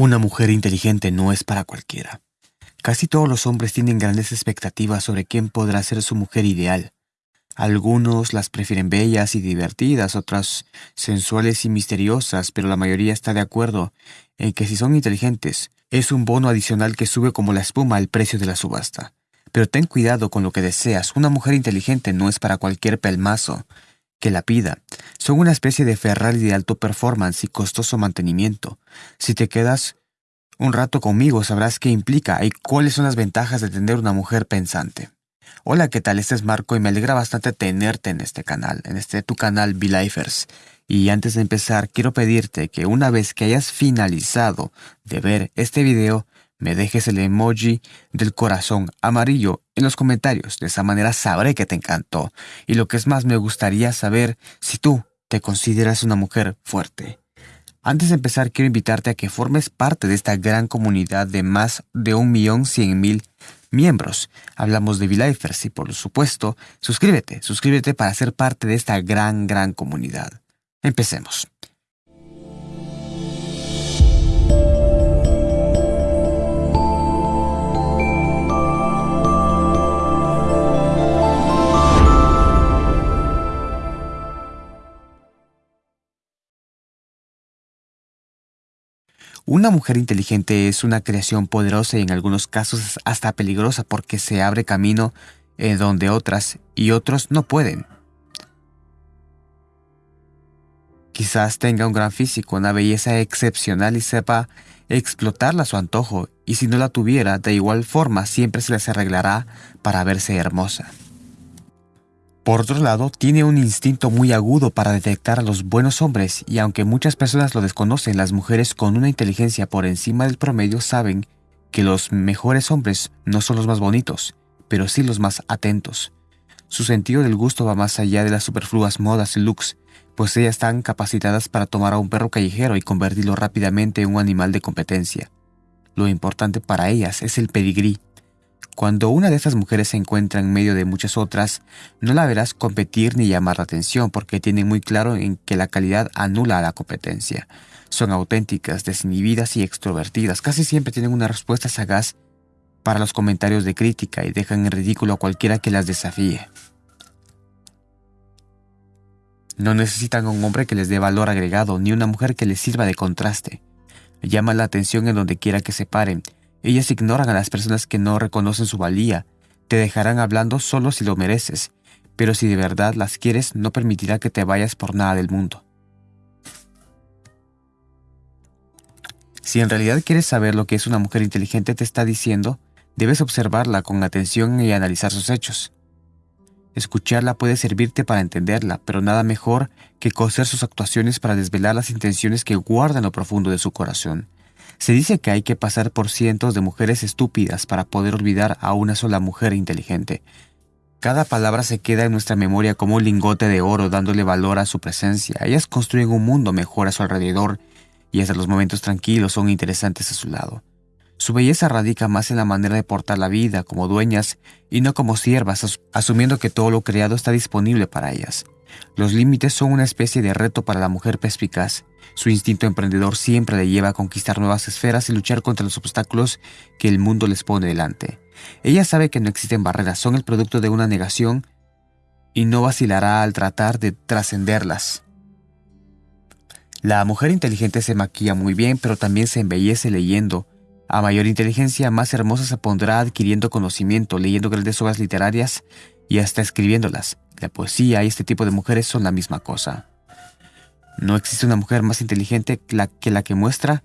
Una mujer inteligente no es para cualquiera. Casi todos los hombres tienen grandes expectativas sobre quién podrá ser su mujer ideal. Algunos las prefieren bellas y divertidas, otras sensuales y misteriosas, pero la mayoría está de acuerdo en que si son inteligentes, es un bono adicional que sube como la espuma al precio de la subasta. Pero ten cuidado con lo que deseas. Una mujer inteligente no es para cualquier pelmazo que la pida. Son una especie de Ferrari de alto performance y costoso mantenimiento. Si te quedas un rato conmigo sabrás qué implica y cuáles son las ventajas de tener una mujer pensante. Hola, ¿qué tal? Este es Marco y me alegra bastante tenerte en este canal, en este tu canal Lifers. Y antes de empezar, quiero pedirte que una vez que hayas finalizado de ver este video, me dejes el emoji del corazón amarillo en los comentarios. De esa manera sabré que te encantó. Y lo que es más, me gustaría saber si tú te consideras una mujer fuerte. Antes de empezar, quiero invitarte a que formes parte de esta gran comunidad de más de un millón cien mil miembros. Hablamos de V-Lifers y por supuesto, suscríbete, suscríbete para ser parte de esta gran, gran comunidad. Empecemos. Una mujer inteligente es una creación poderosa y en algunos casos hasta peligrosa porque se abre camino en donde otras y otros no pueden. Quizás tenga un gran físico, una belleza excepcional y sepa explotarla a su antojo, y si no la tuviera, de igual forma siempre se les arreglará para verse hermosa. Por otro lado, tiene un instinto muy agudo para detectar a los buenos hombres y aunque muchas personas lo desconocen, las mujeres con una inteligencia por encima del promedio saben que los mejores hombres no son los más bonitos, pero sí los más atentos. Su sentido del gusto va más allá de las superfluas modas y looks, pues ellas están capacitadas para tomar a un perro callejero y convertirlo rápidamente en un animal de competencia. Lo importante para ellas es el pedigrí, cuando una de estas mujeres se encuentra en medio de muchas otras, no la verás competir ni llamar la atención porque tienen muy claro en que la calidad anula a la competencia. Son auténticas, desinhibidas y extrovertidas. Casi siempre tienen una respuesta sagaz para los comentarios de crítica y dejan en ridículo a cualquiera que las desafíe. No necesitan un hombre que les dé valor agregado ni una mujer que les sirva de contraste. Llama la atención en donde quiera que se paren ellas ignoran a las personas que no reconocen su valía. Te dejarán hablando solo si lo mereces, pero si de verdad las quieres no permitirá que te vayas por nada del mundo. Si en realidad quieres saber lo que es una mujer inteligente te está diciendo, debes observarla con atención y analizar sus hechos. Escucharla puede servirte para entenderla, pero nada mejor que coser sus actuaciones para desvelar las intenciones que guarda en lo profundo de su corazón. Se dice que hay que pasar por cientos de mujeres estúpidas para poder olvidar a una sola mujer inteligente. Cada palabra se queda en nuestra memoria como un lingote de oro dándole valor a su presencia. Ellas construyen un mundo mejor a su alrededor y hasta los momentos tranquilos son interesantes a su lado. Su belleza radica más en la manera de portar la vida como dueñas y no como siervas, asumiendo que todo lo creado está disponible para ellas. Los límites son una especie de reto para la mujer perspicaz. Su instinto emprendedor siempre le lleva a conquistar nuevas esferas y luchar contra los obstáculos que el mundo les pone delante. Ella sabe que no existen barreras, son el producto de una negación y no vacilará al tratar de trascenderlas. La mujer inteligente se maquilla muy bien, pero también se embellece leyendo. A mayor inteligencia, más hermosa se pondrá adquiriendo conocimiento, leyendo grandes obras literarias y hasta escribiéndolas. La poesía y este tipo de mujeres son la misma cosa. No existe una mujer más inteligente que la que, muestra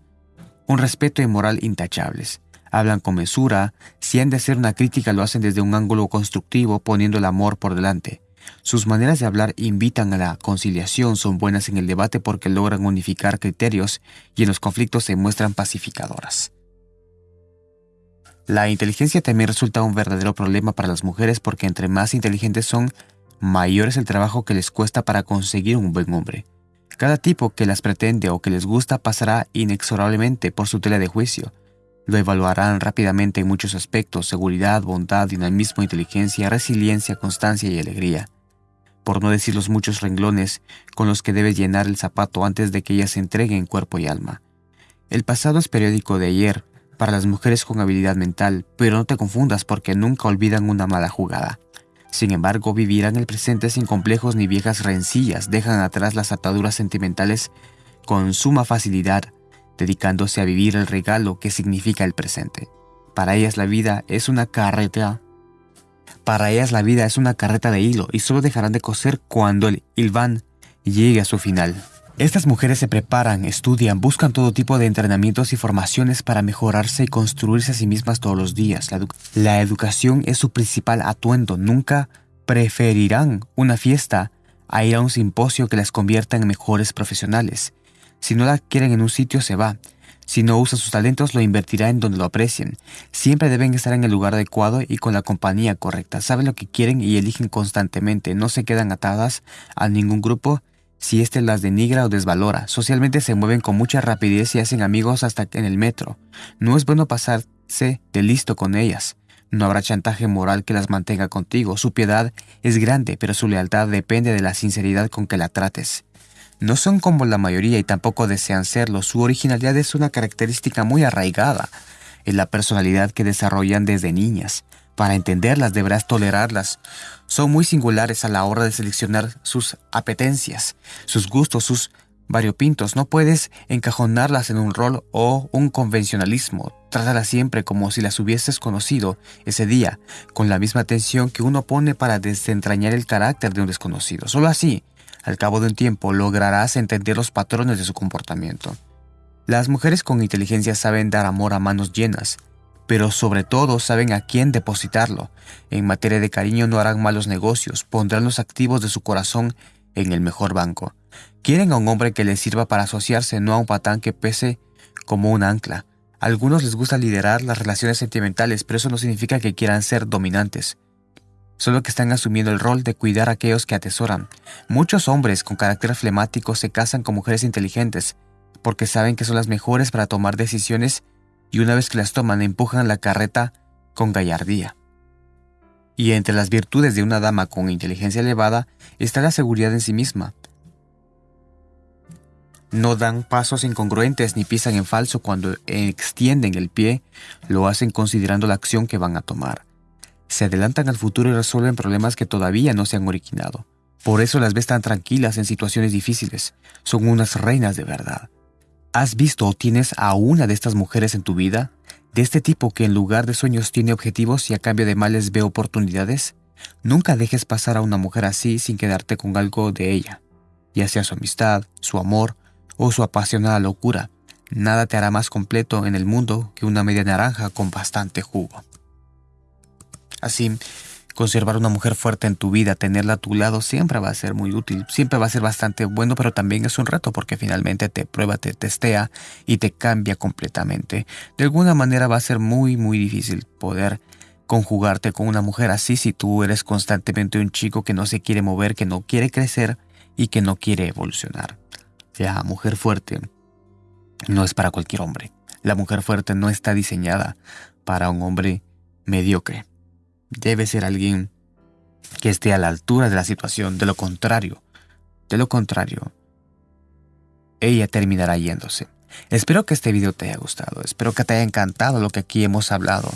un respeto y moral intachables. Hablan con mesura, si han de hacer una crítica lo hacen desde un ángulo constructivo poniendo el amor por delante. Sus maneras de hablar invitan a la conciliación, son buenas en el debate porque logran unificar criterios y en los conflictos se muestran pacificadoras. La inteligencia también resulta un verdadero problema para las mujeres porque entre más inteligentes son, mayor es el trabajo que les cuesta para conseguir un buen hombre. Cada tipo que las pretende o que les gusta pasará inexorablemente por su tela de juicio. Lo evaluarán rápidamente en muchos aspectos, seguridad, bondad, dinamismo, inteligencia, resiliencia, constancia y alegría. Por no decir los muchos renglones con los que debes llenar el zapato antes de que ella se entregue en cuerpo y alma. El pasado es periódico de ayer para las mujeres con habilidad mental, pero no te confundas porque nunca olvidan una mala jugada. Sin embargo, vivirán el presente sin complejos ni viejas rencillas, dejan atrás las ataduras sentimentales con suma facilidad, dedicándose a vivir el regalo que significa el presente. Para ellas la vida es una carreta. Para ellas la vida es una carreta de hilo y solo dejarán de coser cuando el Ilván llegue a su final. Estas mujeres se preparan, estudian, buscan todo tipo de entrenamientos y formaciones para mejorarse y construirse a sí mismas todos los días. La, educación es su principal atuendo. Nunca preferirán una fiesta a ir a un simposio que las convierta en mejores profesionales. Si no la quieren en un sitio, se va. Si no usa sus talentos, lo invertirá en donde lo aprecien. Siempre deben estar en el lugar adecuado y con la compañía correcta. Saben lo que quieren y eligen constantemente. No se quedan atadas a ningún grupo si éste las denigra o desvalora. Socialmente se mueven con mucha rapidez y hacen amigos hasta en el metro. No es bueno pasarse de listo con ellas. No habrá chantaje moral que las mantenga contigo. Su piedad es grande, pero su lealtad depende de la sinceridad con que la trates. No son como la mayoría y tampoco desean serlo. Su originalidad es una característica muy arraigada en la personalidad que desarrollan desde niñas. Para entenderlas deberás tolerarlas. Son muy singulares a la hora de seleccionar sus apetencias, sus gustos, sus variopintos. No puedes encajonarlas en un rol o un convencionalismo. Trátalas siempre como si las hubieses conocido ese día, con la misma atención que uno pone para desentrañar el carácter de un desconocido. Solo así, al cabo de un tiempo, lograrás entender los patrones de su comportamiento. Las mujeres con inteligencia saben dar amor a manos llenas pero sobre todo saben a quién depositarlo. En materia de cariño no harán malos negocios, pondrán los activos de su corazón en el mejor banco. Quieren a un hombre que les sirva para asociarse, no a un patán que pese como un ancla. A algunos les gusta liderar las relaciones sentimentales, pero eso no significa que quieran ser dominantes. Solo que están asumiendo el rol de cuidar a aquellos que atesoran. Muchos hombres con carácter flemático se casan con mujeres inteligentes, porque saben que son las mejores para tomar decisiones y una vez que las toman empujan la carreta con gallardía. Y entre las virtudes de una dama con inteligencia elevada está la seguridad en sí misma. No dan pasos incongruentes ni pisan en falso cuando extienden el pie, lo hacen considerando la acción que van a tomar. Se adelantan al futuro y resuelven problemas que todavía no se han originado. Por eso las ves tan tranquilas en situaciones difíciles. Son unas reinas de verdad. ¿Has visto o tienes a una de estas mujeres en tu vida? ¿De este tipo que en lugar de sueños tiene objetivos y a cambio de males ve oportunidades? Nunca dejes pasar a una mujer así sin quedarte con algo de ella, ya sea su amistad, su amor o su apasionada locura. Nada te hará más completo en el mundo que una media naranja con bastante jugo. Así, Conservar una mujer fuerte en tu vida, tenerla a tu lado, siempre va a ser muy útil, siempre va a ser bastante bueno, pero también es un reto porque finalmente te prueba, te testea y te cambia completamente. De alguna manera va a ser muy, muy difícil poder conjugarte con una mujer así si tú eres constantemente un chico que no se quiere mover, que no quiere crecer y que no quiere evolucionar. La mujer fuerte no es para cualquier hombre. La mujer fuerte no está diseñada para un hombre mediocre. Debe ser alguien que esté a la altura de la situación. De lo contrario, de lo contrario, ella terminará yéndose. Espero que este video te haya gustado, espero que te haya encantado lo que aquí hemos hablado.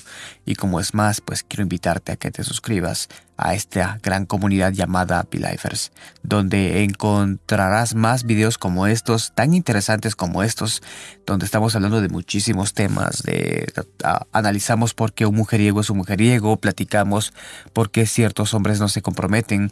Y como es más, pues quiero invitarte a que te suscribas a esta gran comunidad llamada Lifers, donde encontrarás más videos como estos, tan interesantes como estos, donde estamos hablando de muchísimos temas, de analizamos por qué un mujeriego es un mujeriego, platicamos por qué ciertos hombres no se comprometen,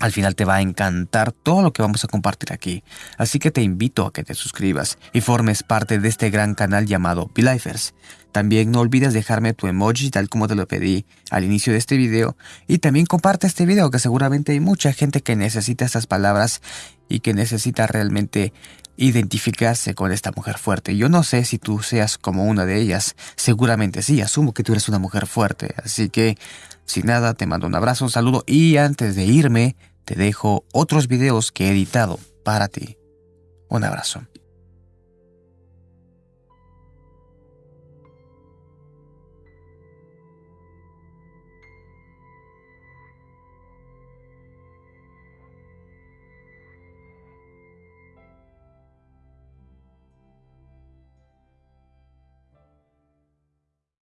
al final te va a encantar todo lo que vamos a compartir aquí, así que te invito a que te suscribas y formes parte de este gran canal llamado Belifers. También no olvides dejarme tu emoji tal como te lo pedí al inicio de este video. Y también comparte este video que seguramente hay mucha gente que necesita estas palabras y que necesita realmente identificarse con esta mujer fuerte. Yo no sé si tú seas como una de ellas, seguramente sí, asumo que tú eres una mujer fuerte, así que sin nada te mando un abrazo, un saludo. Y antes de irme te dejo otros videos que he editado para ti. Un abrazo.